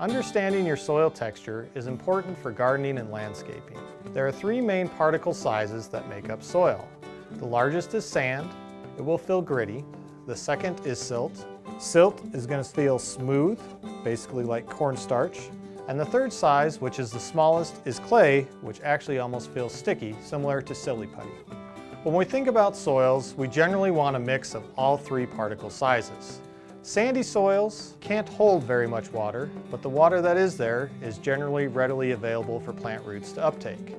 Understanding your soil texture is important for gardening and landscaping. There are three main particle sizes that make up soil. The largest is sand. It will feel gritty. The second is silt. Silt is going to feel smooth, basically like cornstarch. And the third size, which is the smallest, is clay, which actually almost feels sticky, similar to silly putty. When we think about soils, we generally want a mix of all three particle sizes. Sandy soils can't hold very much water, but the water that is there is generally readily available for plant roots to uptake.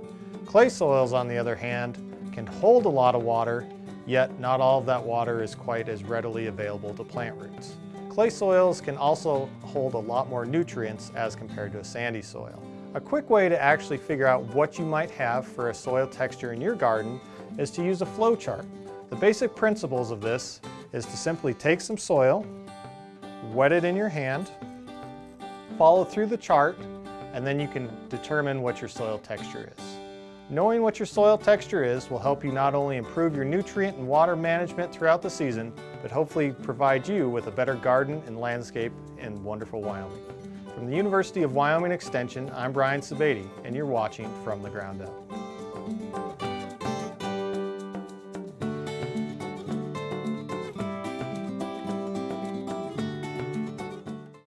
Clay soils, on the other hand, can hold a lot of water, yet not all of that water is quite as readily available to plant roots. Clay soils can also hold a lot more nutrients as compared to a sandy soil. A quick way to actually figure out what you might have for a soil texture in your garden is to use a flow chart. The basic principles of this is to simply take some soil, wet it in your hand, follow through the chart, and then you can determine what your soil texture is. Knowing what your soil texture is will help you not only improve your nutrient and water management throughout the season, but hopefully provide you with a better garden and landscape in wonderful Wyoming. From the University of Wyoming Extension, I'm Brian Sebade, and you're watching From the Ground Up.